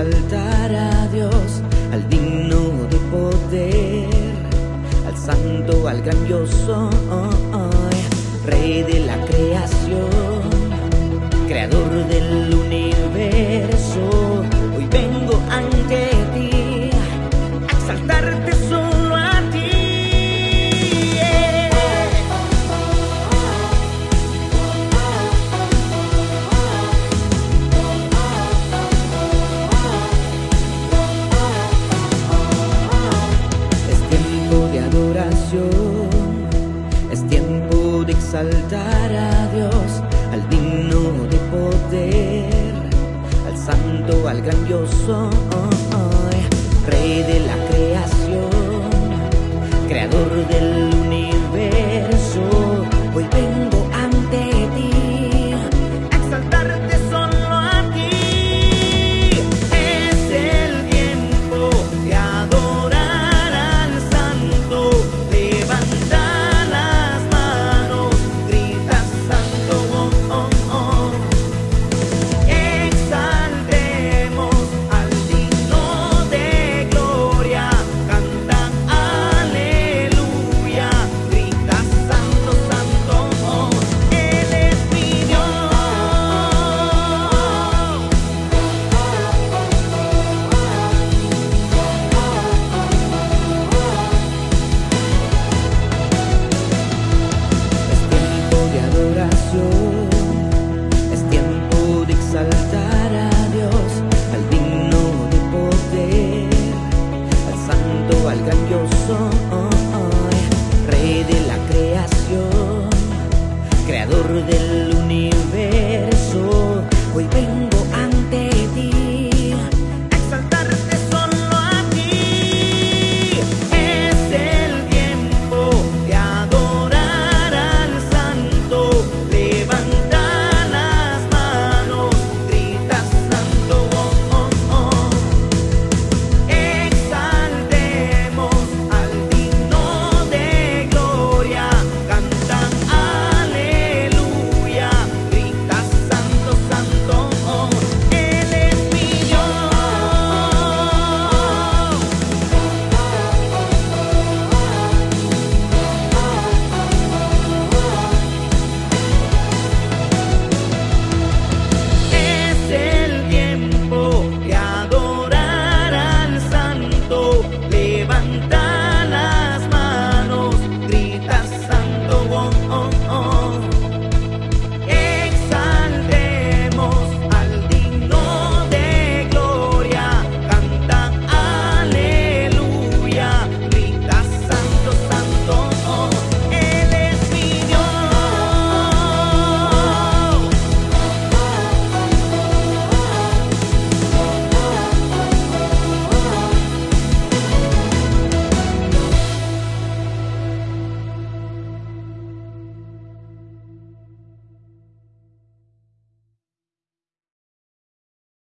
exaltar a Dios, al digno de poder, al santo, al grandioso, rey de la creación, creador del. Es tiempo de exaltar a Dios, al digno de poder, al santo, al grandioso, rey de la creación, creador del Es tiempo de exaltar a Dios, al digno de poder, al santo, al grandioso.